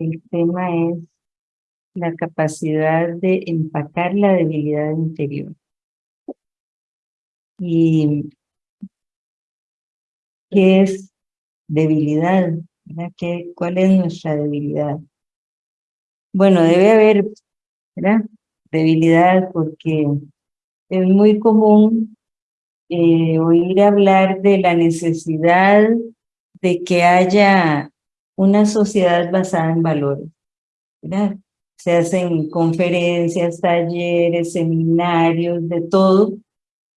el tema es la capacidad de empacar la debilidad interior. Y ¿qué es debilidad? ¿Qué, ¿Cuál es nuestra debilidad? Bueno, debe haber debilidad porque es muy común eh, oír hablar de la necesidad de que haya una sociedad basada en valores. Se hacen conferencias, talleres, seminarios, de todo,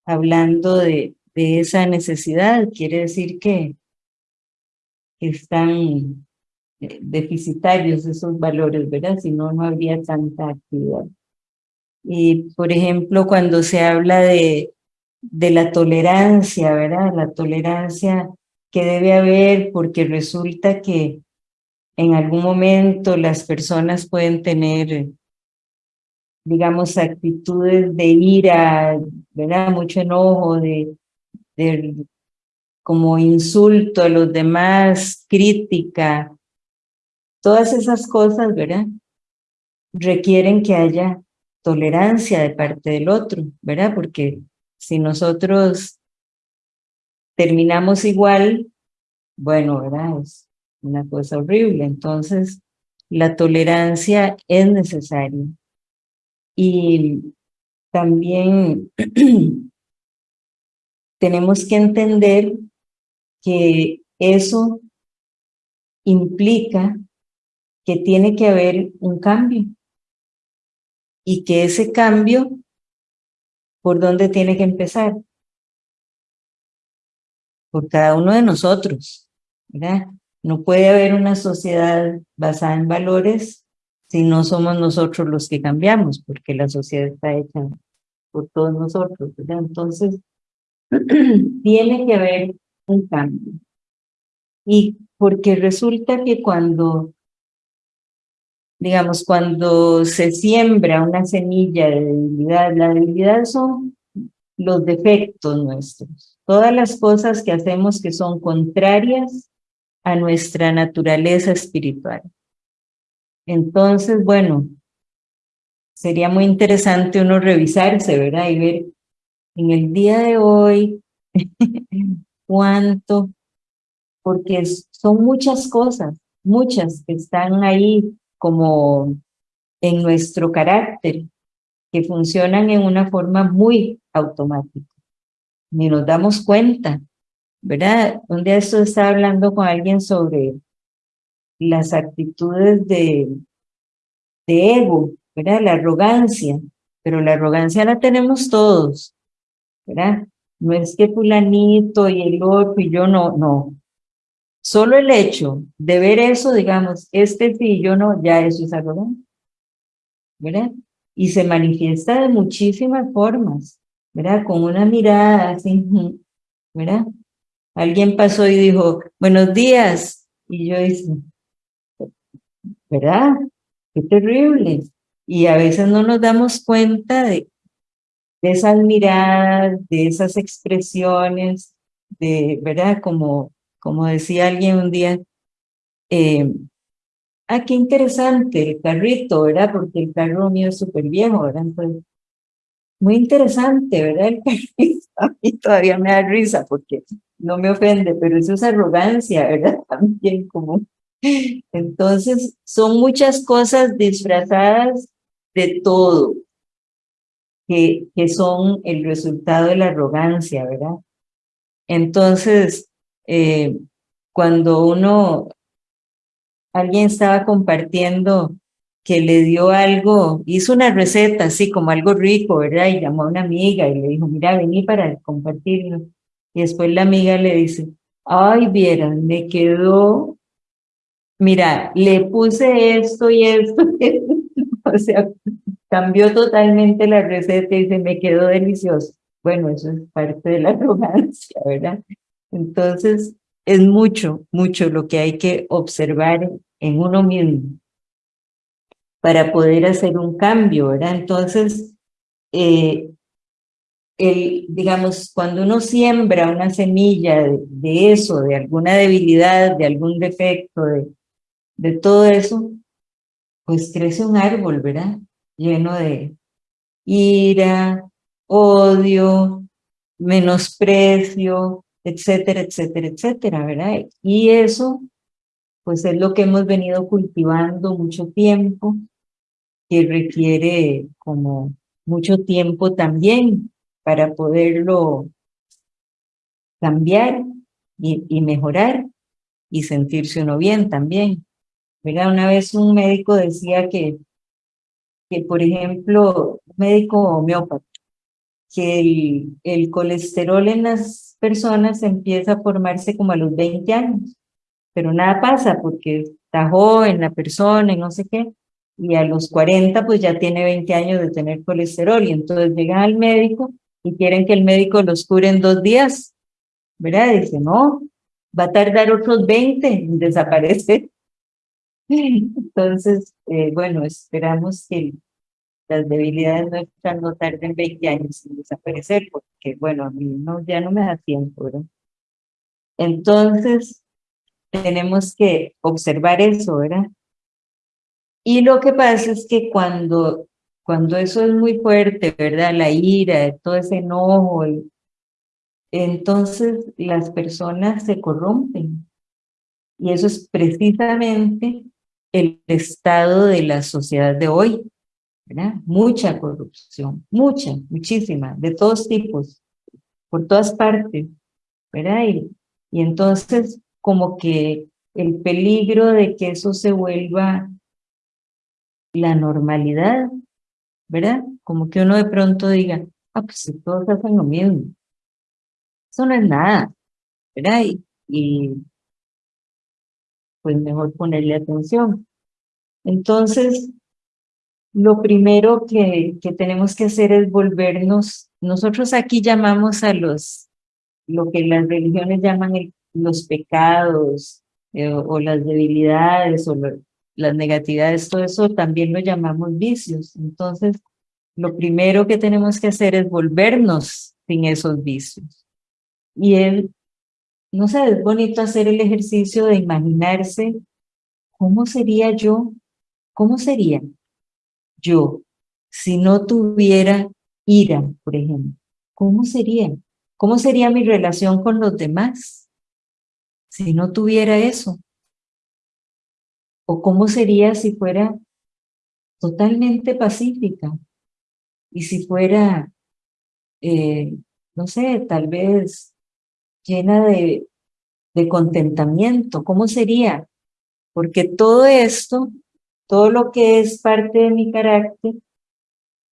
hablando de, de esa necesidad. Quiere decir que están eh, deficitarios esos valores, ¿verdad? Si no, no habría tanta actividad. Y, por ejemplo, cuando se habla de, de la tolerancia, ¿verdad? La tolerancia que debe haber porque resulta que en algún momento las personas pueden tener, digamos, actitudes de ira, ¿verdad? Mucho enojo, de, de como insulto a los demás, crítica, todas esas cosas, ¿verdad? Requieren que haya tolerancia de parte del otro, ¿verdad? Porque si nosotros terminamos igual, bueno, ¿verdad? Una cosa horrible. Entonces, la tolerancia es necesaria. Y también tenemos que entender que eso implica que tiene que haber un cambio y que ese cambio, ¿por dónde tiene que empezar? Por cada uno de nosotros, ¿verdad? No puede haber una sociedad basada en valores si no somos nosotros los que cambiamos, porque la sociedad está hecha por todos nosotros. Entonces, tiene que haber un cambio. Y porque resulta que cuando digamos, cuando se siembra una semilla de debilidad, la debilidad son los defectos nuestros, todas las cosas que hacemos que son contrarias a nuestra naturaleza espiritual. Entonces, bueno, sería muy interesante uno revisarse, ¿verdad? Y ver en el día de hoy cuánto, porque son muchas cosas, muchas que están ahí como en nuestro carácter, que funcionan en una forma muy automática. Ni nos damos cuenta, ¿verdad? Un día esto estaba hablando con alguien sobre las actitudes de, de ego, ¿verdad? La arrogancia, pero la arrogancia la tenemos todos, ¿verdad? No es que fulanito y el otro y yo no, no. Solo el hecho de ver eso, digamos, este sí, yo no, ya eso es algo, ¿verdad? Y se manifiesta de muchísimas formas, ¿verdad? Con una mirada así, ¿verdad? Alguien pasó y dijo, buenos días, y yo dije, ¿verdad? Qué terrible. Y a veces no nos damos cuenta de, de esas miradas, de esas expresiones, de, ¿verdad? Como como decía alguien un día, eh, ah, qué interesante el carrito, ¿verdad? Porque el carro mío es súper viejo, ¿verdad? muy interesante, ¿verdad? El carrito a mí todavía me da risa porque no me ofende, pero eso es arrogancia, ¿verdad? También como... Entonces, son muchas cosas disfrazadas de todo, que, que son el resultado de la arrogancia, ¿verdad? Entonces, eh, cuando uno, alguien estaba compartiendo que le dio algo, hizo una receta así como algo rico, ¿verdad? Y llamó a una amiga y le dijo, mira, vení para compartirlo. Y después la amiga le dice, ay, vieran, me quedó, mira, le puse esto y esto, o sea, cambió totalmente la receta y se me quedó delicioso. Bueno, eso es parte de la arrogancia, ¿verdad? Entonces, es mucho, mucho lo que hay que observar en uno mismo para poder hacer un cambio, ¿verdad? Entonces, eh, digamos, cuando uno siembra una semilla de, eso, de alguna debilidad, de algún defecto, de, de todo eso, pues crece un árbol, ¿verdad? Lleno de ira, odio, menosprecio, etcétera, etcétera, etcétera, ¿verdad? Y eso, pues es lo que hemos venido cultivando mucho tiempo, que requiere como mucho tiempo también para poderlo cambiar y, mejorar y sentirse uno bien también. ¿verdad? Una vez un médico decía que, que por ejemplo, un médico homeópata, que el, el, colesterol en las personas empieza a formarse como a los 20 años, pero nada pasa porque está joven la persona y no sé qué, y a los 40 pues ya tiene 20 años de tener colesterol y entonces llegan al médico y quieren que el médico los cure en dos días, ¿verdad? Dice, no, va a tardar otros 20 en desaparecer. Entonces, eh, bueno, esperamos que las debilidades nuestras no tarden 20 años en desaparecer, porque, bueno, a mí no, ya no me da tiempo, ¿verdad? Entonces, tenemos que observar eso, ¿verdad? Y lo que pasa es que cuando, cuando eso es muy fuerte, ¿verdad? La ira, todo ese enojo, entonces las personas se corrompen. Y eso es precisamente el estado de la sociedad de hoy, ¿verdad? Mucha corrupción, mucha, muchísima, de todos tipos, por todas partes, ¿verdad? Y, y entonces como que el peligro de que eso se vuelva la normalidad, ¿verdad? Como que uno de pronto diga, ah, pues si todos hacen lo mismo. Eso no es nada, ¿verdad? Y, pues mejor ponerle atención. Entonces, lo primero que, que tenemos que hacer es volvernos, nosotros aquí llamamos a los, lo que las religiones llaman los pecados eh, o, las debilidades o las negatividades, todo eso también lo llamamos vicios. Entonces, lo primero que tenemos que hacer es volvernos sin esos vicios. Y él, no sé, es bonito hacer el ejercicio de imaginarse cómo sería yo, cómo sería yo si no tuviera ira, por ejemplo. ¿Cómo sería? ¿Cómo sería mi relación con los demás si no tuviera eso? ¿O cómo sería si fuera totalmente pacífica? Y si fuera, eh, no sé, tal vez llena de, contentamiento, ¿cómo sería? Porque todo esto, todo lo que es parte de mi carácter,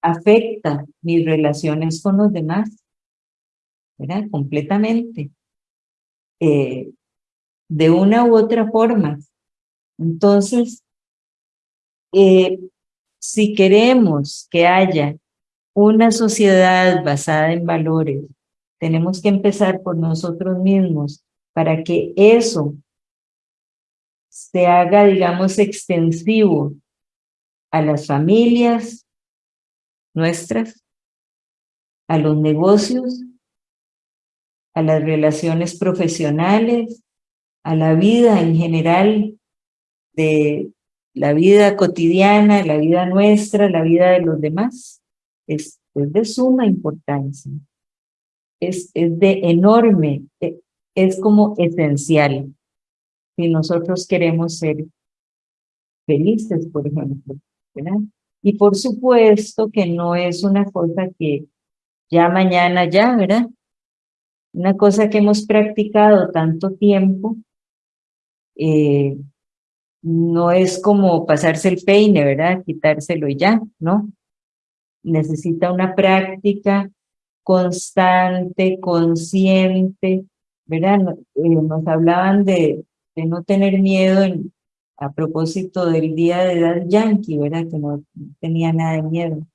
afecta mis relaciones con los demás, ¿verdad? Completamente. Eh, de una u otra forma. Entonces, eh, si queremos que haya una sociedad basada en valores, tenemos que empezar por nosotros mismos para que eso se haga, digamos, extensivo a las familias nuestras, a los negocios, a las relaciones profesionales, a la vida en general de la vida cotidiana, la vida nuestra, la vida de los demás, es, de suma importancia. Es, es de enorme, e, es como esencial si nosotros queremos ser felices, por ejemplo. ¿verdad? Y por supuesto que no es una cosa que ya mañana ya, ¿verdad? Una cosa que hemos practicado tanto tiempo eh, no es como pasarse el peine, ¿verdad? Quitárselo y ya, ¿no? Necesita una práctica constante, consciente, ¿verdad? Eh, nos hablaban de, no tener miedo a propósito del día de edad yankee, ¿verdad? Que no tenía nada de miedo.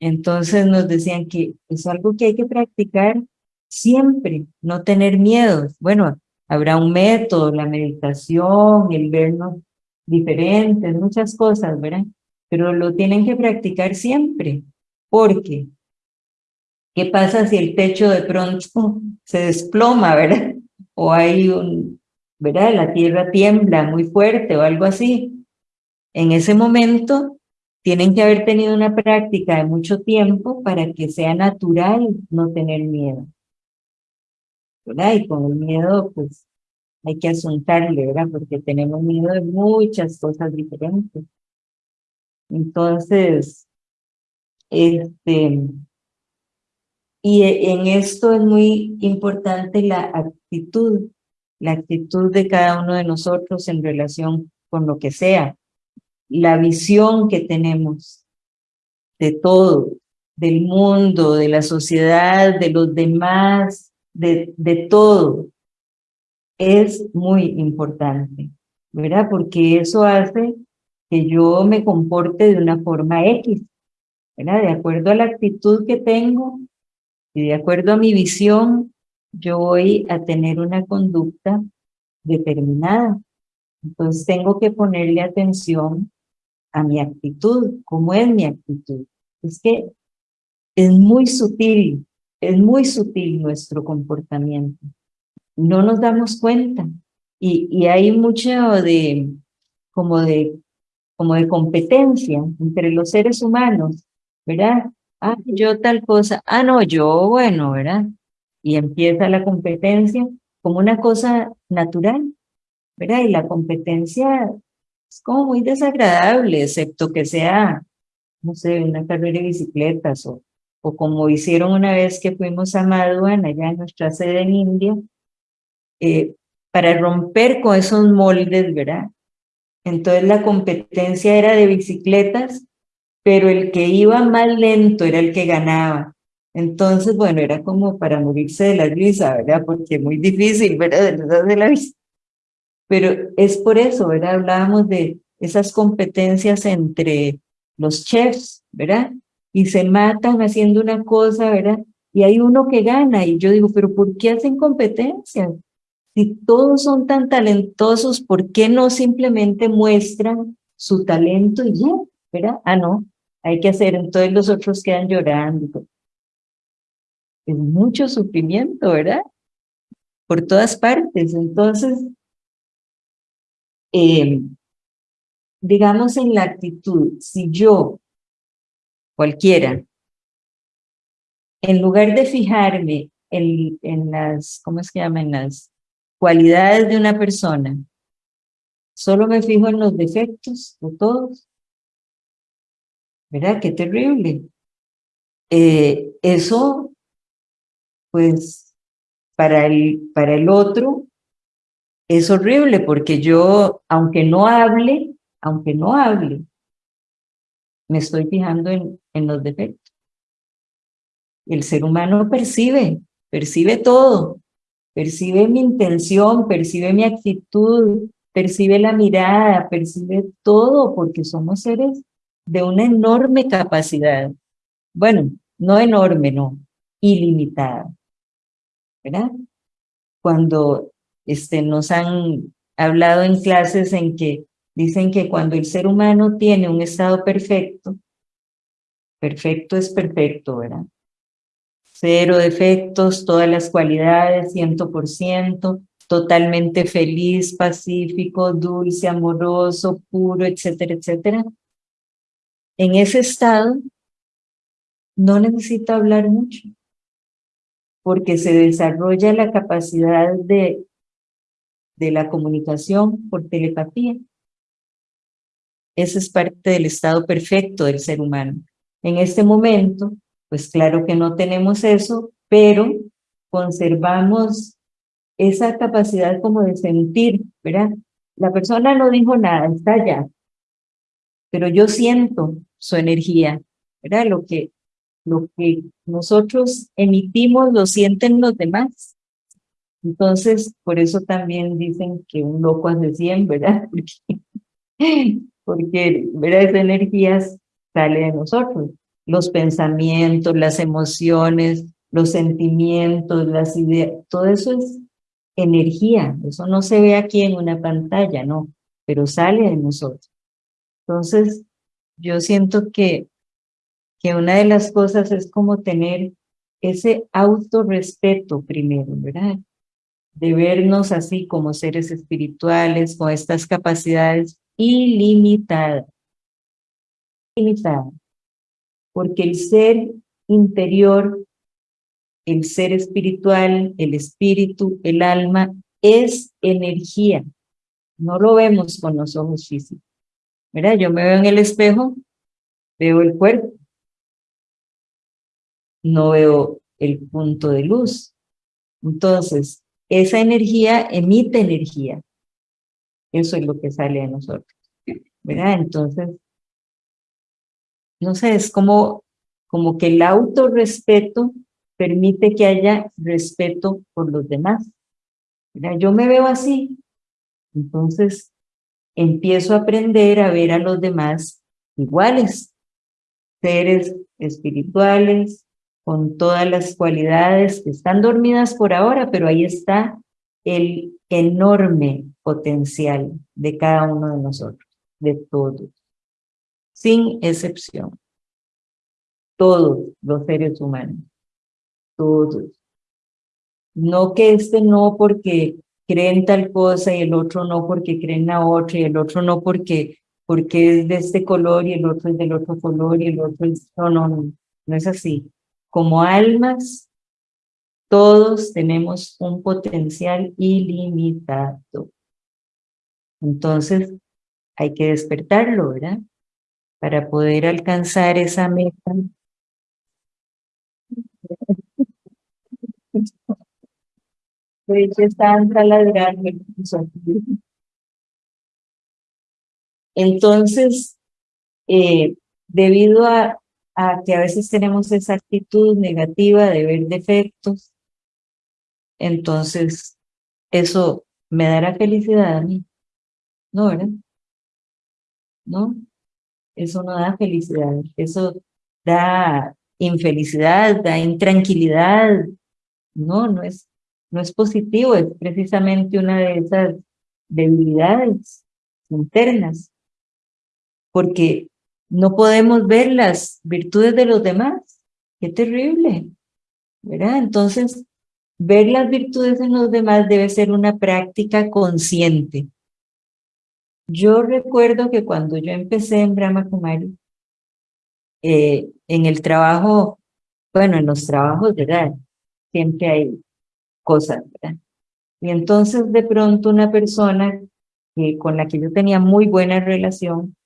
Entonces nos decían que es algo que hay que practicar siempre, no tener miedo. Bueno, Habrá un método, la meditación, el vernos diferentes, muchas cosas, ¿verdad? Pero lo tienen que practicar siempre, porque ¿Qué pasa si el techo de pronto se desploma, verdad? O hay un, ¿verdad? La tierra tiembla muy fuerte o algo así. En ese momento tienen que haber tenido una práctica de mucho tiempo para que sea natural no tener miedo. ¿Verdad? Y con el miedo, pues, hay que asuntarle, ¿verdad? Porque tenemos miedo de muchas cosas diferentes. Entonces, este, y en esto es muy importante la actitud, la actitud de cada uno de nosotros en relación con lo que sea, la visión que tenemos de todo, del mundo, de la sociedad, de los demás, de, de todo, es muy importante, ¿verdad? Porque eso hace que yo me comporte de una forma X, ¿verdad? De acuerdo a la actitud que tengo y de acuerdo a mi visión, yo voy a tener una conducta determinada. Entonces tengo que ponerle atención a mi actitud, cómo es mi actitud. Es que es muy sutil, es muy sutil nuestro comportamiento. No nos damos cuenta. Y, hay mucho de, como de, como de competencia entre los seres humanos, ¿verdad? Ah, yo tal cosa, ah, no, yo, bueno, ¿verdad? Y empieza la competencia como una cosa natural, ¿verdad? Y la competencia es como muy desagradable, excepto que sea, no sé, una carrera de bicicletas o, o como hicieron una vez que fuimos a Maduan, allá en nuestra sede en India, eh, para romper con esos moldes, ¿verdad? Entonces la competencia era de bicicletas, pero el que iba más lento era el que ganaba. Entonces, bueno, era como para morirse de la risa, ¿verdad? Porque muy difícil, ¿verdad? De la vista. Pero es por eso, ¿verdad? Hablábamos de esas competencias entre los chefs, ¿verdad? Y se matan haciendo una cosa, ¿verdad? Y hay uno que gana. Y yo digo, ¿pero por qué hacen competencias? Si todos son tan talentosos, ¿por qué no simplemente muestran su talento y ya? ¿Verdad? Ah, no, hay que hacer. Entonces los otros quedan llorando. Es mucho sufrimiento, ¿verdad? Por todas partes. Entonces, eh, digamos en la actitud, si yo, cualquiera, en lugar de fijarme en, en las, ¿cómo es que llaman? las cualidades de una persona, solo me fijo en los defectos de todos. ¿Verdad? Qué terrible. Eh, eso, pues, para el, para el otro es horrible porque yo, aunque no hable, aunque no hable, me estoy fijando en, en los defectos. El ser humano percibe, percibe todo, percibe mi intención, percibe mi actitud, percibe la mirada, percibe todo, porque somos seres de una enorme capacidad. Bueno, no enorme, no, ilimitada. ¿Verdad? Cuando este, nos han hablado en clases en que dicen que cuando el ser humano tiene un estado perfecto, perfecto es perfecto, ¿verdad? Cero defectos, todas las cualidades, ciento por ciento, totalmente feliz, pacífico, dulce, amoroso, puro, etcétera, etcétera. En ese estado no necesita hablar mucho, porque se desarrolla la capacidad de de la comunicación por telepatía. Ese es parte del estado perfecto del ser humano. En este momento, pues claro que no tenemos eso, pero conservamos esa capacidad como de sentir, ¿verdad? La persona no dijo nada, está allá, pero yo siento su energía, ¿verdad? Lo que, lo que nosotros emitimos lo sienten los demás. Entonces, por eso también dicen que un loco hace 100, ¿verdad? Porque, porque ¿verdad? esa energía sale de nosotros. Los pensamientos, las emociones, los sentimientos, las ideas, todo eso es energía. Eso no se ve aquí en una pantalla, no, pero sale de nosotros. Entonces, yo siento que, que una de las cosas es como tener ese autorrespeto primero, ¿verdad? De vernos así como seres espirituales, con estas capacidades Ilimitadas. Porque el ser interior, el ser espiritual, el espíritu, el alma, es energía. No lo vemos con los ojos físicos. ¿Verdad? Yo me veo en el espejo, veo el cuerpo, no veo el punto de luz. Entonces, esa energía emite energía. Eso es lo que sale de nosotros. ¿Verdad? Entonces, no sé, es como, como que el autorrespeto permite que haya respeto por los demás. Yo me veo así, entonces empiezo a aprender a ver a los demás iguales, seres espirituales, con todas las cualidades que están dormidas por ahora, pero ahí está el enorme potencial de cada uno de nosotros, de todos, sin excepción. Todos los seres humanos, todos. No que este no porque creen tal cosa y el otro no porque creen la otra y el otro no porque, porque es de este color y el otro es del otro color y el otro es... No, no, no, no es así como almas, todos tenemos un potencial ilimitado. Entonces, hay que despertarlo, ¿verdad? Para poder alcanzar esa meta. Entonces, eh, debido a que a veces tenemos esa actitud negativa de ver defectos, entonces eso me dará felicidad a mí. ¿No, verdad? ¿No? Eso no da felicidad, eso da infelicidad, da intranquilidad. No, no es, no es positivo, es precisamente una de esas debilidades internas. Porque no podemos ver las virtudes de los demás. Qué terrible, ¿verdad? Entonces, ver las virtudes en los demás debe ser una práctica consciente. Yo recuerdo que cuando yo empecé en Brahma Kumari, eh, en el trabajo, bueno, en los trabajos, ¿verdad? Siempre hay cosas, ¿verdad? Y entonces de pronto una persona que, con la que yo tenía muy buena relación,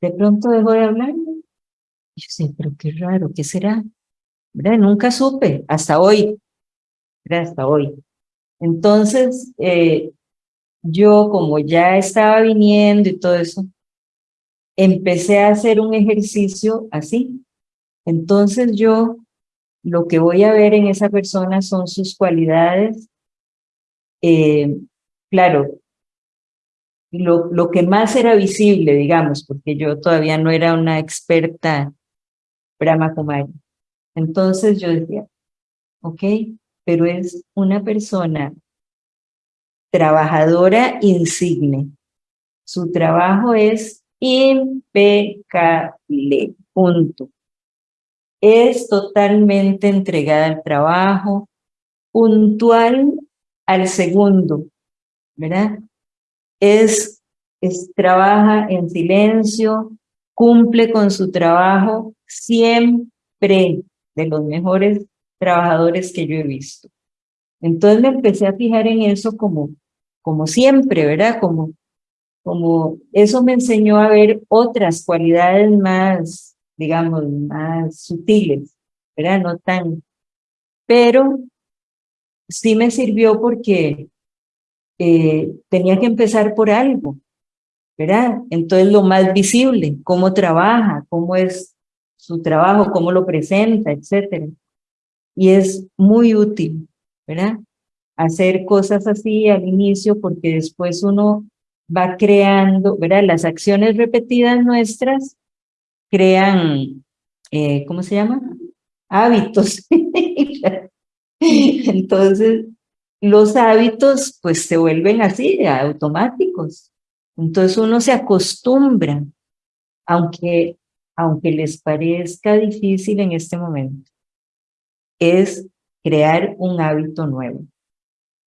de pronto dejó de hablar. Y yo sé, pero qué raro, ¿qué será? ¿Verdad? Nunca supe, hasta hoy, ¿verdad? hasta hoy. Entonces, eh, yo como ya estaba viniendo y todo eso, empecé a hacer un ejercicio así. Entonces yo lo que voy a ver en esa persona son sus cualidades. Eh, claro, lo, lo que más era visible, digamos, porque yo todavía no era una experta Brahma Kumari. Entonces yo decía, ok, pero es una persona trabajadora insigne. Su trabajo es impecable, punto. Es totalmente entregada al trabajo, puntual al segundo, ¿verdad? es, trabaja en silencio, cumple con su trabajo siempre de los mejores trabajadores que yo he visto. Entonces me empecé a fijar en eso como, como siempre, ¿verdad? Como, como eso me enseñó a ver otras cualidades más, digamos, más sutiles, ¿verdad? No tan, pero sí me sirvió porque eh, tenía que empezar por algo, ¿verdad? Entonces lo más visible, cómo trabaja, cómo es su trabajo, cómo lo presenta, etcétera. Y es muy útil, ¿verdad? Hacer cosas así al inicio porque después uno va creando, ¿verdad? Las acciones repetidas nuestras crean, eh, ¿cómo se llama? Hábitos. Entonces, los hábitos pues se vuelven así, automáticos. Entonces uno se acostumbra, aunque, aunque les parezca difícil en este momento. es crear un hábito nuevo.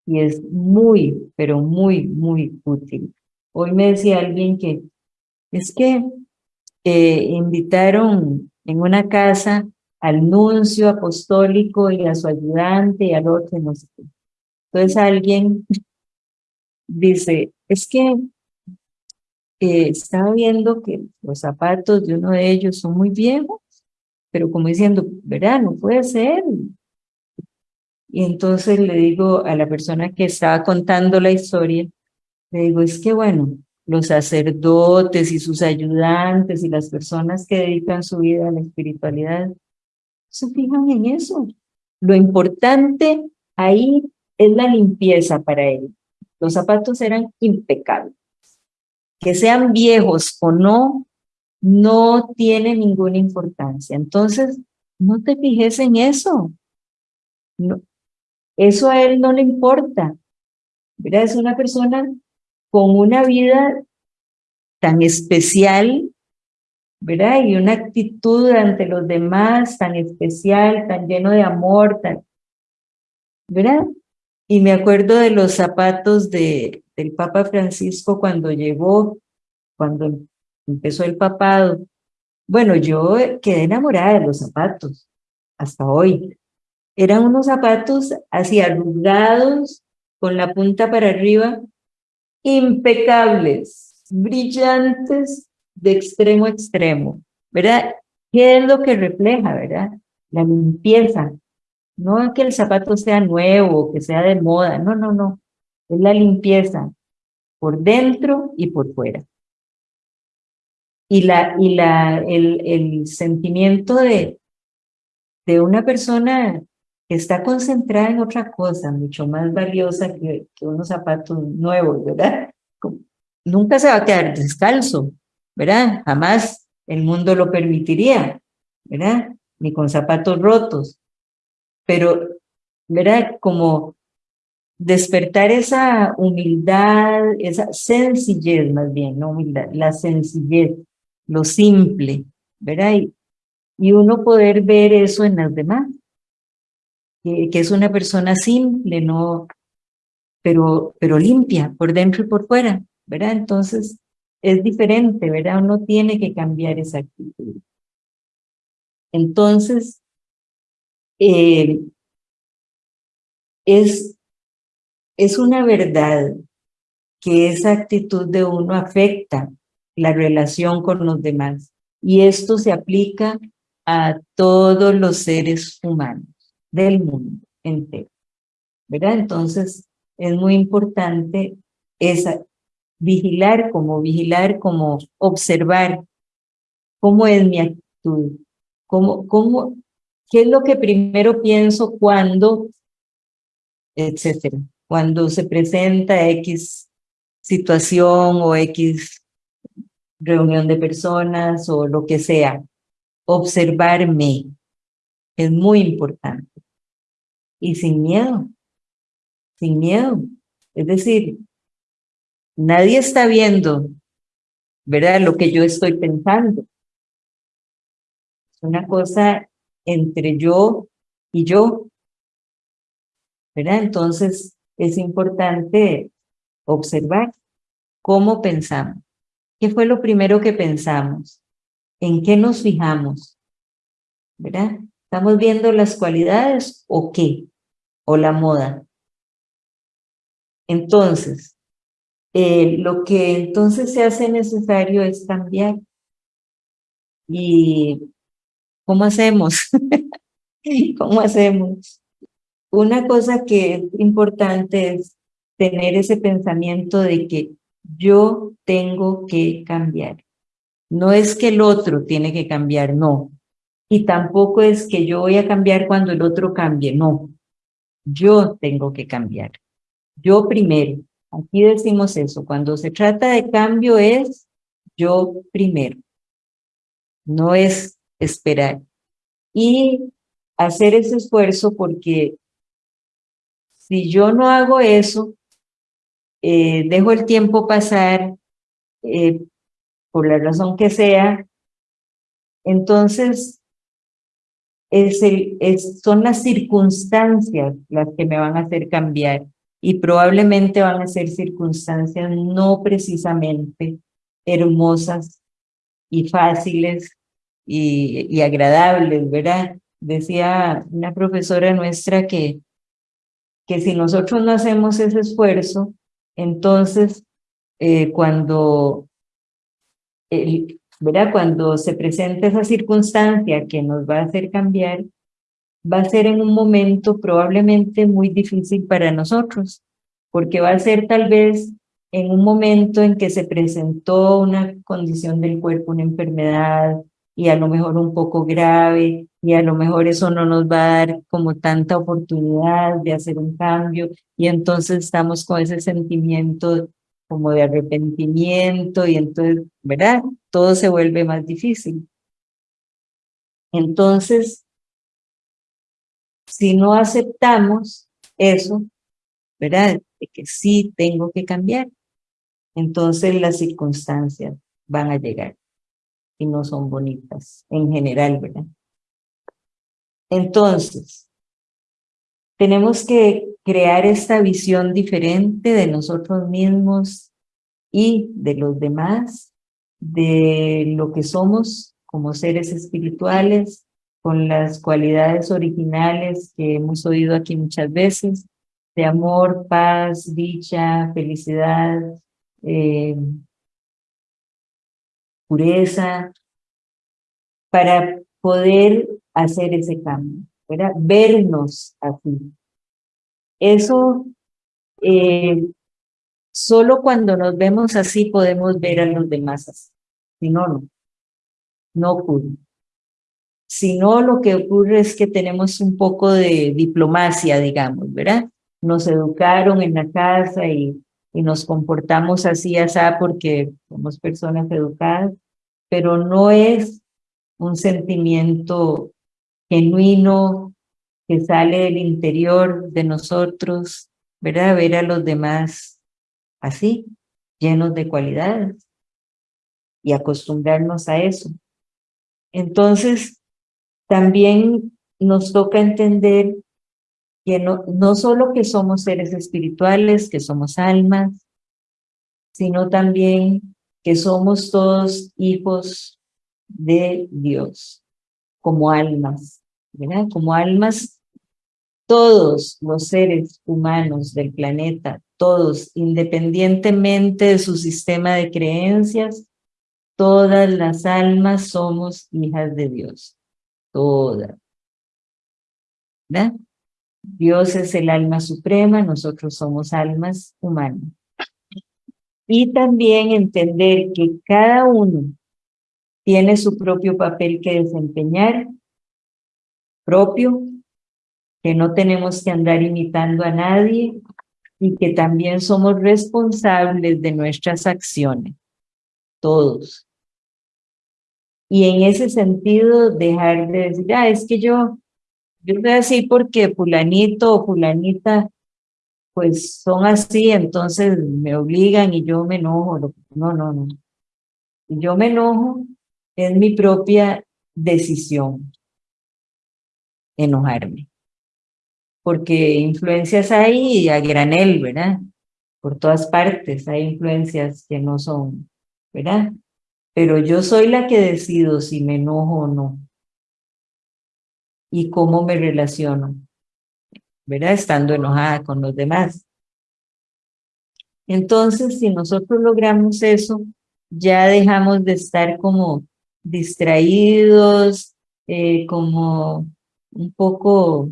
Y es muy, pero muy, muy útil. Hoy me decía alguien que es que eh, invitaron en una casa al nuncio apostólico y a su ayudante y al otro, no sé Entonces alguien dice, es que eh, estaba viendo que los zapatos de uno de ellos son muy viejos, pero como diciendo, verá, no puede ser. Y entonces le digo a la persona que estaba contando la historia, le digo, es que bueno, los sacerdotes y sus ayudantes y las personas que dedican su vida a la espiritualidad, se fijan en eso. Lo importante ahí es la limpieza para ellos. Los zapatos eran impecables. Que sean viejos o no, no tiene ninguna importancia. Entonces, no te fijes en eso. No, eso a él no le importa. ¿verdad? Es una persona con una vida tan especial, ¿verdad? Y una actitud ante los demás tan especial, tan lleno de amor, tan, ¿verdad? Y me acuerdo de los zapatos de, del Papa Francisco cuando llegó, cuando empezó el papado. Bueno, yo quedé enamorada de los zapatos, hasta hoy. Eran unos zapatos así arrugados, con la punta para arriba, impecables, brillantes de extremo a extremo, ¿verdad? ¿Qué es lo que refleja, verdad? La limpieza. No es que el zapato sea nuevo, que sea de moda, no, no, no. Es la limpieza por dentro y por fuera. Y, la, y la, el, el sentimiento de, de una persona está concentrada en otra cosa mucho más valiosa que, que unos zapatos nuevos, ¿verdad? Nunca se va a quedar descalzo, ¿verdad? Jamás el mundo lo permitiría, ¿verdad? Ni con zapatos rotos. Pero, ¿verdad? Como despertar esa humildad, esa sencillez más bien, no humildad, la sencillez, lo simple, ¿verdad? Y, y uno poder ver eso en las demás que, es una persona simple, no, pero, pero limpia por dentro y por fuera, ¿verdad? Entonces es diferente, ¿verdad? Uno tiene que cambiar esa actitud. Entonces, eh, es, es una verdad que esa actitud de uno afecta la relación con los demás. Y esto se aplica a todos los seres humanos del mundo entero. ¿Verdad? Entonces, es muy importante esa, vigilar como vigilar, como observar cómo es mi actitud, cómo, cómo, qué es lo que primero pienso cuando, etcétera, cuando se presenta X situación o X reunión de personas o lo que sea. Observarme es muy importante y sin miedo, sin miedo. Es decir, nadie está viendo, ¿verdad? Lo que yo estoy pensando. Es una cosa entre yo y yo, ¿verdad? Entonces es importante observar cómo pensamos. ¿Qué fue lo primero que pensamos? ¿En qué nos fijamos? ¿Verdad? ¿Estamos viendo las cualidades o qué? ¿O la moda? Entonces, eh, lo que entonces se hace necesario es cambiar. ¿Y cómo hacemos? ¿Cómo hacemos? Una cosa que es importante es tener ese pensamiento de que yo tengo que cambiar. No es que el otro tiene que cambiar, no. Y tampoco es que yo voy a cambiar cuando el otro cambie, no. Yo tengo que cambiar. Yo primero. Aquí decimos eso, cuando se trata de cambio es yo primero. No es esperar. Y hacer ese esfuerzo porque si yo no hago eso, eh, dejo el tiempo pasar, eh, por la razón que sea, entonces es el, es, son las circunstancias las que me van a hacer cambiar y probablemente van a ser circunstancias no precisamente hermosas y fáciles y, y agradables, ¿verdad? Decía una profesora nuestra que, que si nosotros no hacemos ese esfuerzo, entonces eh, cuando, el, ¿verdad? cuando se presenta esa circunstancia que nos va a hacer cambiar, va a ser en un momento probablemente muy difícil para nosotros, porque va a ser tal vez en un momento en que se presentó una condición del cuerpo, una enfermedad, y a lo mejor un poco grave, y a lo mejor eso no nos va a dar como tanta oportunidad de hacer un cambio, y entonces estamos con ese sentimiento como de arrepentimiento, y entonces, ¿verdad? Todo se vuelve más difícil. Entonces, si no aceptamos eso, ¿verdad? De que sí tengo que cambiar, entonces las circunstancias van a llegar y no son bonitas en general, ¿verdad? Entonces, tenemos que crear esta visión diferente de nosotros mismos y de los demás, de lo que somos como seres espirituales, con las cualidades originales que hemos oído aquí muchas veces, de amor, paz, dicha, felicidad, eh, pureza, para poder hacer ese cambio, ¿verdad? Vernos así. Eso, eh, solo cuando nos vemos así podemos ver a los demás así. Si no, no. No ocurre. Si no, lo que ocurre es que tenemos un poco de diplomacia, digamos, ¿verdad? Nos educaron en la casa y y nos comportamos así, así, porque somos personas educadas, pero no es un sentimiento genuino que sale del interior de nosotros, ¿verdad? Ver a los demás así, llenos de cualidades y acostumbrarnos a eso. Entonces, también nos toca entender que no, no solo que somos seres espirituales, que somos almas, sino también que somos todos hijos de Dios, como almas, ¿verdad? Como almas, todos los seres humanos del planeta, todos, independientemente de su sistema de creencias, todas las almas somos hijas de Dios, todas. ¿Verdad? Dios es el alma suprema, nosotros somos almas humanas. Y también entender que cada uno tiene su propio papel que desempeñar, propio, que no tenemos que andar imitando a nadie y que también somos responsables de nuestras acciones, todos. Y en ese sentido, dejar de decir, ah, es que yo yo voy a decir porque fulanito o fulanita pues son así, entonces me obligan y yo me enojo. No, no, no. Yo me enojo, es mi propia decisión enojarme. Porque influencias hay a granel, ¿verdad? Por todas partes hay influencias que no son, ¿verdad? Pero yo soy la que decido si me enojo o no y cómo me relaciono, ¿verdad? Estando enojada con los demás. Entonces, si nosotros logramos eso, ya dejamos de estar como distraídos, eh, como un poco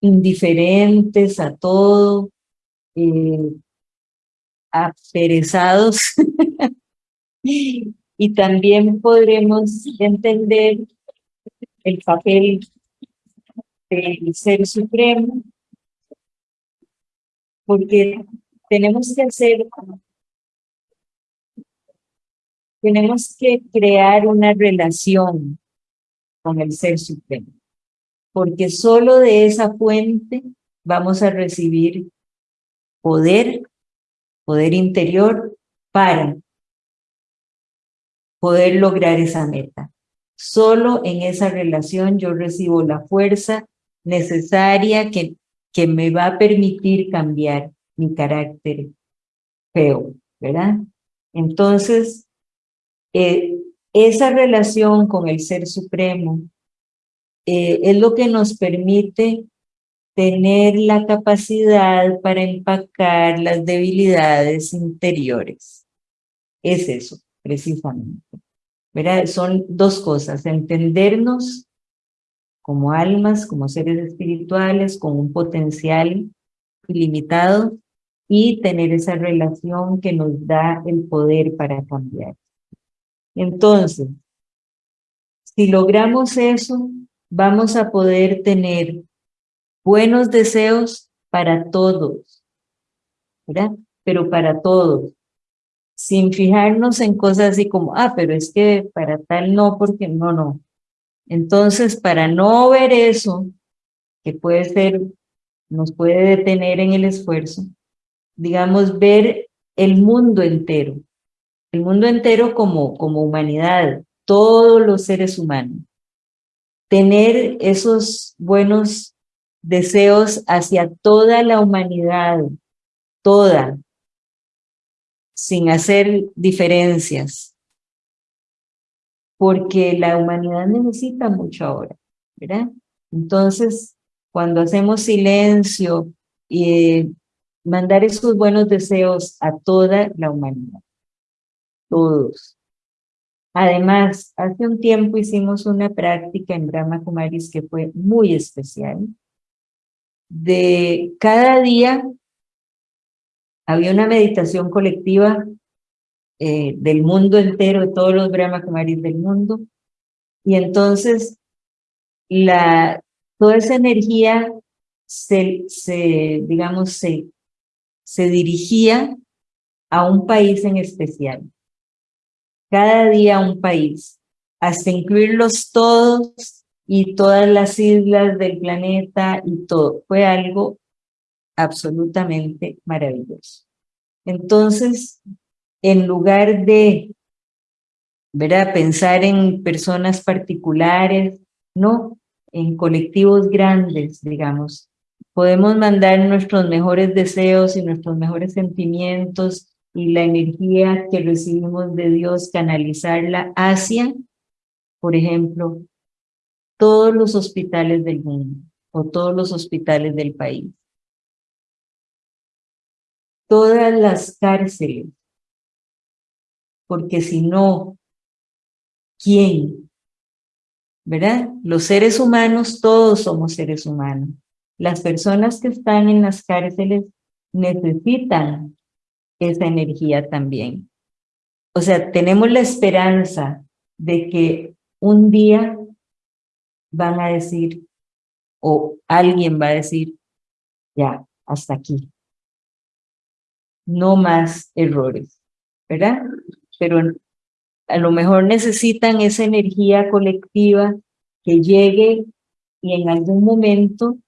indiferentes a todo, eh, aperezados. y también podremos entender el papel del Ser Supremo, porque tenemos que hacer, tenemos que crear una relación con el Ser Supremo, porque solo de esa fuente vamos a recibir poder, poder interior para poder lograr esa meta. Solo en esa relación yo recibo la fuerza necesaria que, que me va a permitir cambiar mi carácter feo, ¿verdad? Entonces, eh, esa relación con el Ser Supremo eh, es lo que nos permite tener la capacidad para empacar las debilidades interiores. Es eso, precisamente. ¿Verdad? Son dos cosas, entendernos como almas, como seres espirituales, con un potencial ilimitado y tener esa relación que nos da el poder para cambiar. Entonces, si logramos eso, vamos a poder tener buenos deseos para todos, ¿verdad? Pero para todos, sin fijarnos en cosas así como, ah, pero es que para tal no, porque no, no. Entonces, para no ver eso, que puede ser, nos puede detener en el esfuerzo, digamos, ver el mundo entero, el mundo entero como, como humanidad, todos los seres humanos. Tener esos buenos deseos hacia toda la humanidad, toda, sin hacer diferencias, porque la humanidad necesita mucho ahora, ¿verdad? Entonces, cuando hacemos silencio y mandar esos buenos deseos a toda la humanidad, todos. Además, hace un tiempo hicimos una práctica en Brahma Kumaris que fue muy especial. De cada día había una meditación colectiva eh, del mundo entero, de todos los Brahma Kumaris del mundo, y entonces la, toda esa energía se, se digamos, se, se dirigía a un país en especial cada día un país, hasta incluirlos todos y todas las islas del planeta y todo. Fue algo absolutamente maravilloso. Entonces, en lugar de ¿verdad? pensar en personas particulares, no, en colectivos grandes, digamos, podemos mandar nuestros mejores deseos y nuestros mejores sentimientos y la energía que recibimos de Dios, canalizarla hacia, por ejemplo, todos los hospitales del mundo o todos los hospitales del país. Todas las cárceles, porque si no, ¿quién? ¿Verdad? Los seres humanos, todos somos seres humanos. Las personas que están en las cárceles necesitan esa energía también. O sea, tenemos la esperanza de que un día van a decir, o alguien va a decir, ya, hasta aquí. No más errores, ¿verdad? Pero a lo mejor necesitan esa energía colectiva que llegue y en algún momento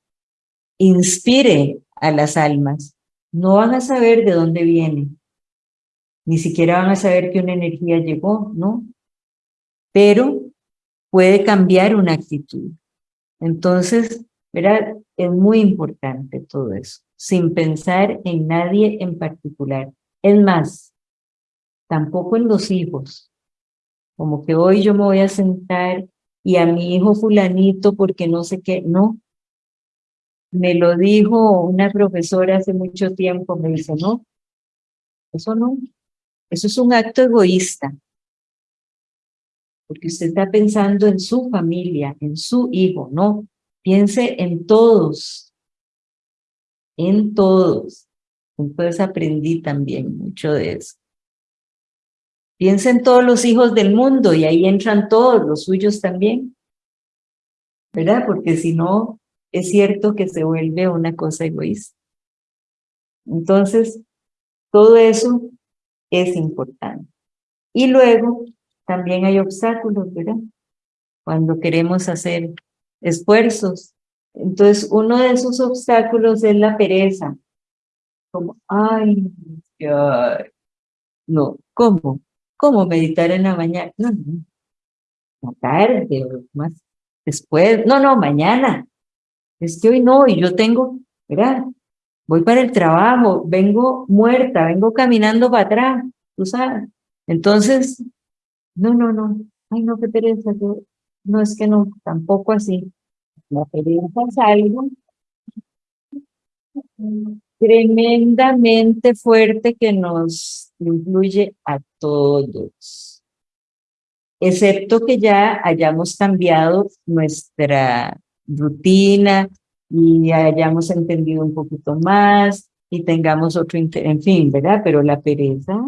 inspire a las almas no van a saber de dónde viene, ni siquiera van a saber que una energía llegó, ¿no? Pero puede cambiar una actitud. Entonces, ¿verdad? Es muy importante todo eso, sin pensar en nadie en particular. Es más, tampoco en los hijos. Como que hoy yo me voy a sentar y a mi hijo fulanito porque no sé qué, no, me lo dijo una profesora hace mucho tiempo, me dice, no, eso no, eso es un acto egoísta, porque usted está pensando en su familia, en su hijo, no, piense en todos, en todos. Entonces aprendí también mucho de eso. Piensa en todos los hijos del mundo y ahí entran todos, los suyos también. ¿Verdad? Porque si no, es cierto que se vuelve una cosa egoísta. Entonces, todo eso es importante. Y luego, también hay obstáculos, ¿verdad? Cuando queremos hacer esfuerzos. Entonces, uno de esos obstáculos es la pereza. Como, ay, ay no, ¿cómo? ¿Cómo meditar en la mañana? No, no. la tarde, más después, no, no, mañana, es que hoy no, y yo tengo, mira, voy para el trabajo, vengo muerta, vengo caminando para atrás, tú sabes, entonces, no, no, no, ay no, qué pereza, no, es que no, tampoco así, la pereza es algo tremendamente fuerte que nos influye a todos. Excepto que ya hayamos cambiado nuestra rutina y hayamos entendido un poquito más y tengamos otro interés, en fin, ¿verdad? Pero la pereza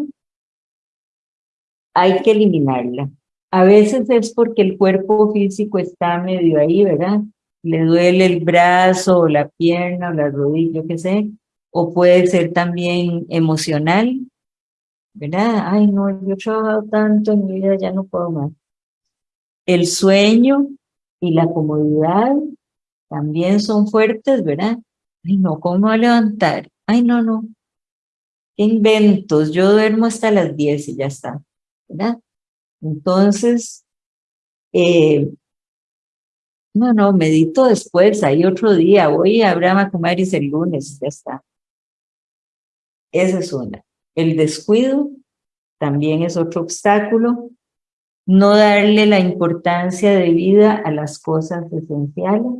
hay que eliminarla. A veces es porque el cuerpo físico está medio ahí, ¿verdad? Le duele el brazo, o la pierna, o la rodilla, qué sé, o puede ser también emocional, ¿verdad? Ay, no, yo he trabajado tanto en mi vida, ya no puedo más. El sueño y la comodidad también son fuertes, ¿verdad? Ay, no, ¿cómo a levantar? Ay, no, no. ¿Qué inventos? Yo duermo hasta las 10 y ya está, ¿verdad? Entonces, eh, no, no, medito después, hay otro día, voy a Abraham Kumaris el lunes, ya está. Esa es una. El descuido también es otro obstáculo. No darle la importancia de vida a las cosas esenciales.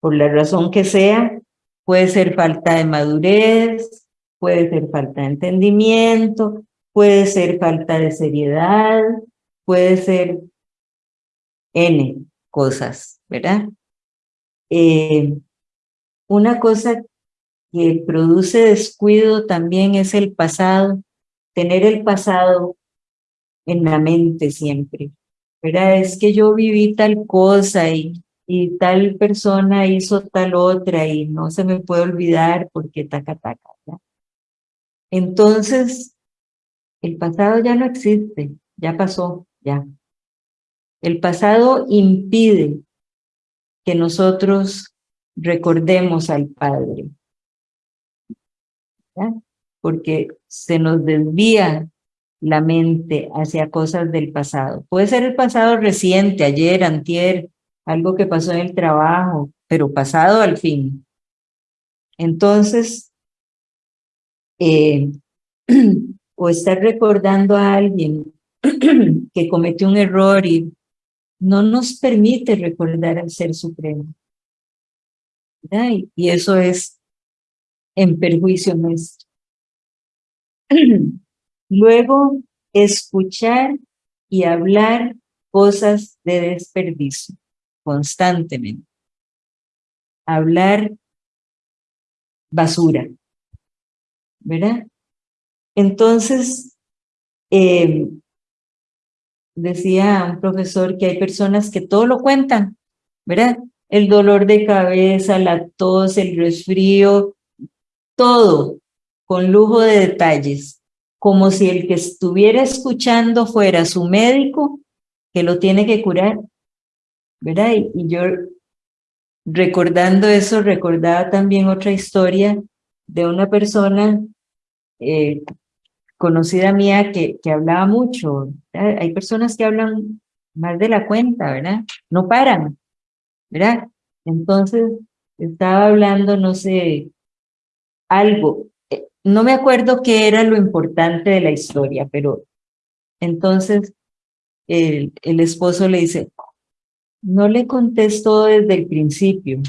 Por la razón que sea, puede ser falta de madurez, puede ser falta de entendimiento, puede ser falta de seriedad, puede ser N cosas, ¿verdad? Eh, una cosa que produce descuido también es el pasado, tener el pasado en la mente siempre, ¿verdad? Es que yo viví tal cosa y, y tal persona hizo tal otra y no se me puede olvidar porque taca, taca, Entonces, el pasado ya no existe, ya pasó, ya. El pasado impide que nosotros recordemos al Padre porque se nos desvía la mente hacia cosas del pasado. Puede ser el pasado reciente, ayer, antier, algo que pasó en el trabajo, pero pasado al fin. Entonces, eh, o estar recordando a alguien que cometió un error y no nos permite recordar al Ser Supremo. Y eso es en perjuicio nuestro. Luego, escuchar y hablar cosas de desperdicio constantemente. Hablar basura, ¿verdad? Entonces, eh, decía un profesor que hay personas que todo lo cuentan, ¿verdad? El dolor de cabeza, la tos, el resfrío, todo con lujo de detalles, como si el que estuviera escuchando fuera su médico que lo tiene que curar, ¿verdad? Y, yo recordando eso, recordaba también otra historia de una persona eh, conocida mía que, que hablaba mucho. Hay personas que hablan más de la cuenta, ¿verdad? No paran, ¿verdad? Entonces, estaba hablando, no sé, algo. No me acuerdo qué era lo importante de la historia, pero entonces el, el esposo le dice, no le contesto desde el principio,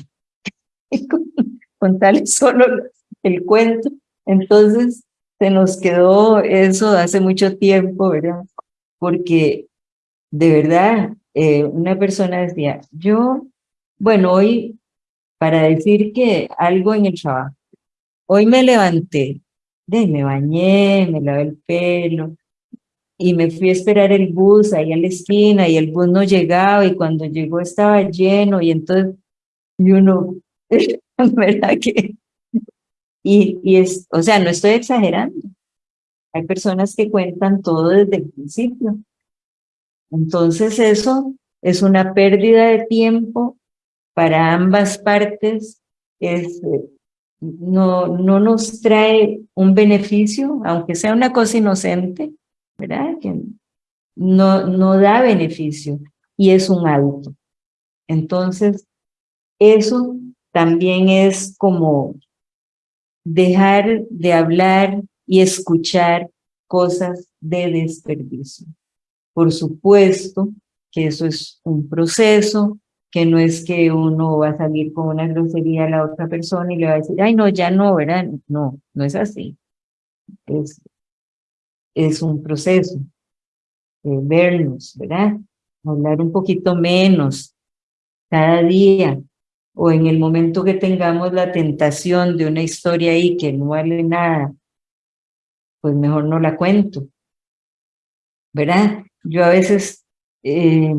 contarle solo el cuento. Entonces se nos quedó eso hace mucho tiempo, ¿verdad? Porque de verdad, eh, una persona decía, yo, bueno, hoy, para decir que algo en el trabajo, Hoy me levanté, me bañé, me lavé el pelo y me fui a esperar el bus ahí a la esquina y el bus no llegaba y cuando llegó estaba lleno y entonces y uno, ¿verdad que? Y, y es, o sea, no estoy exagerando. Hay personas que cuentan todo desde el principio. Entonces eso es una pérdida de tiempo para ambas partes, es no, no nos trae un beneficio, aunque sea una cosa inocente, ¿verdad? Que no, no da beneficio y es un hábito. Entonces, eso también es como dejar de hablar y escuchar cosas de desperdicio. Por supuesto que eso es un proceso, que no es que uno va a salir con una grosería a la otra persona y le va a decir, ay, no, ya no, ¿verdad? No, no es así. Es, es un proceso. de vernos, ¿verdad? Hablar un poquito menos cada día, o en el momento que tengamos la tentación de una historia ahí que no vale nada, pues mejor no la cuento. ¿Verdad? Yo a veces eh,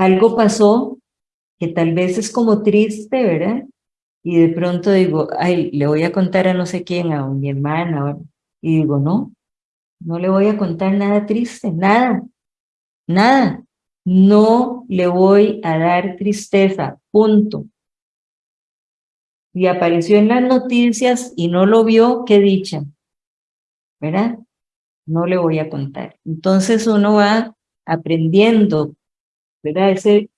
algo pasó que tal vez es como triste, ¿verdad? Y de pronto digo, ay, le voy a contar a no sé quién, a mi hermana, y digo, no, no le voy a contar nada triste, nada, nada. No le voy a dar tristeza, punto. Y apareció en las noticias y no lo vio, qué dicha, ¿verdad? No le voy a contar. Entonces uno va aprendiendo ¿verdad? Ese,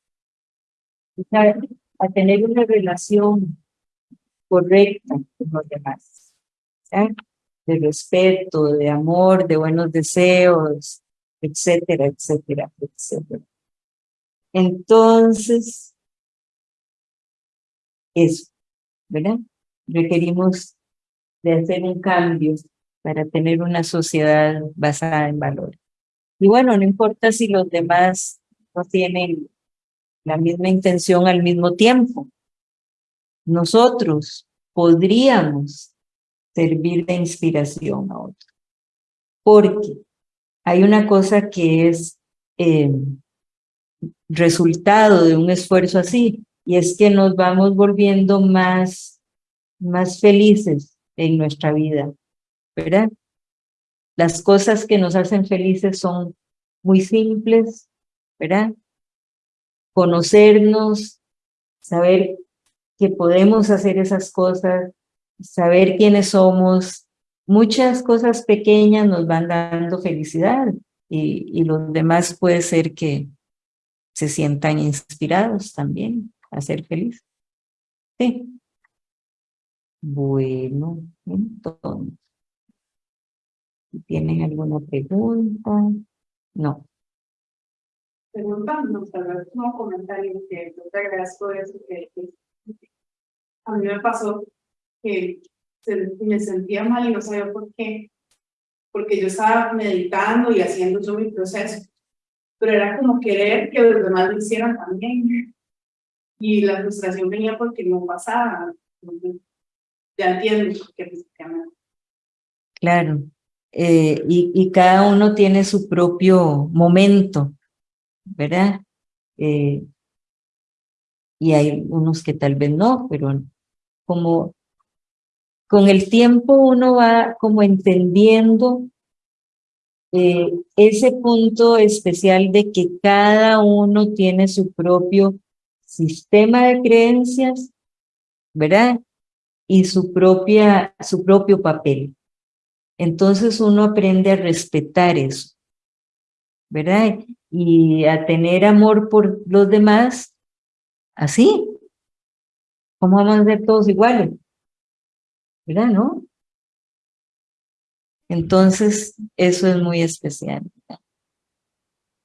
a tener una relación correcta con los demás, de respeto, de amor, de buenos deseos, etcétera, etcétera, etcétera. Entonces, eso, ¿verdad? Requerimos de hacer un cambio para tener una sociedad basada en valores. Y bueno, no importa si los demás no tienen la misma intención al mismo tiempo. Nosotros podríamos servir de inspiración a otros. Porque hay una cosa que es eh, resultado de un esfuerzo así, y es que nos vamos volviendo más, más felices en nuestra vida, ¿verdad? Las cosas que nos hacen felices son muy simples, ¿verdad? Conocernos, saber que podemos hacer esas cosas, saber quiénes somos, muchas cosas pequeñas nos van dando felicidad y, y los demás puede ser que se sientan inspirados también a ser felices. Sí. Bueno, entonces, ¿tienen alguna pregunta? No preguntando, tal vez como comentario que yo te agradezco eso que, a mí me pasó que me sentía mal y no sabía por qué, porque yo estaba meditando y haciendo yo mi proceso, pero era como querer que los demás lo hicieran también, y la frustración venía porque no pasaba, ya entiendo que Claro, eh, y, y cada uno tiene su propio momento, ¿verdad? Eh, y hay unos que tal vez no, pero como con el tiempo uno va como entendiendo eh, ese punto especial de que cada uno tiene su propio sistema de creencias, ¿verdad? Y su, propia, su propio papel. Entonces uno aprende a respetar eso, ¿verdad? Y a tener amor por los demás, así. ¿Cómo vamos a ser todos iguales? ¿Verdad, no? Entonces, eso es muy especial.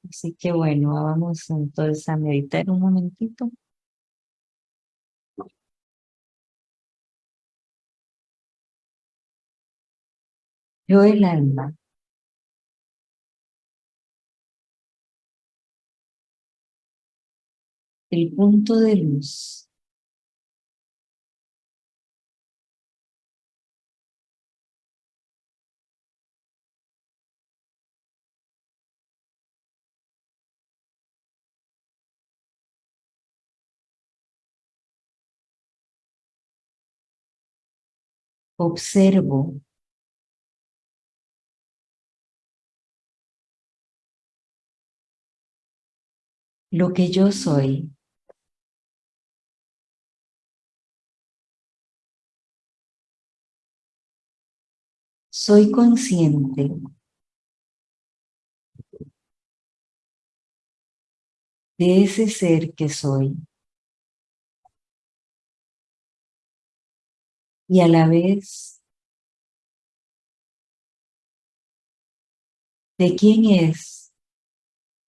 Así que bueno, vamos entonces a meditar un momentito. Yo el alma el punto de luz. Observo lo que yo soy. soy consciente de ese ser que soy. Y a la vez, de quién es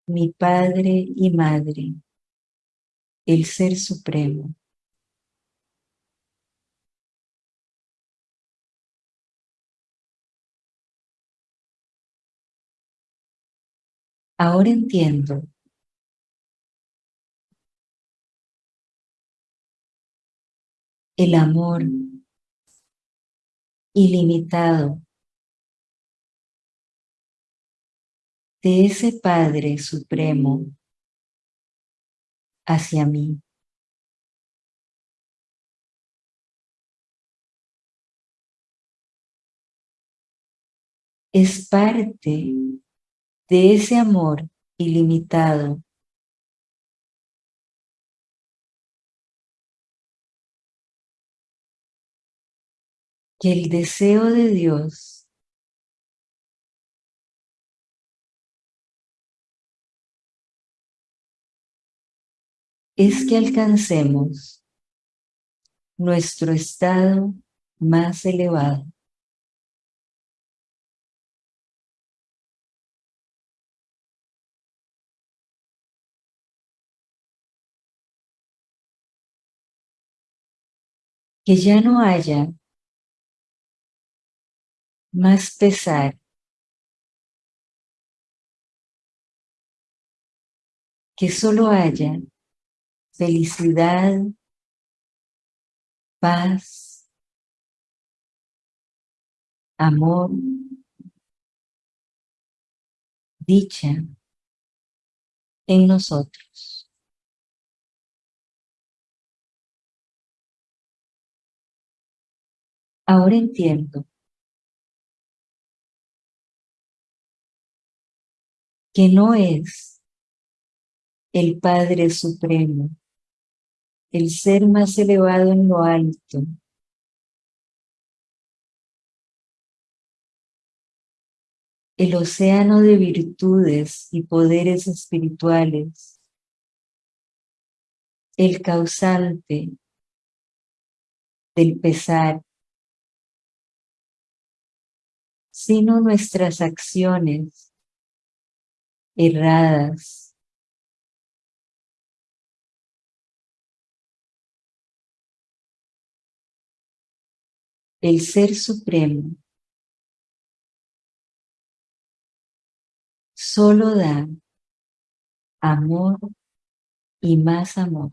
mi padre y madre, el ser supremo. Ahora entiendo el amor ilimitado de ese Padre Supremo hacia mí. Es parte de ese amor ilimitado que el deseo de Dios es que alcancemos nuestro estado más elevado. Que ya no haya más pesar que solo haya felicidad, paz, amor, dicha en nosotros. Ahora entiendo. Que no es el Padre Supremo, el ser más elevado en lo alto, el océano de virtudes y poderes espirituales, el causante del pesar, sino nuestras acciones erradas. El Ser Supremo solo da amor y más amor.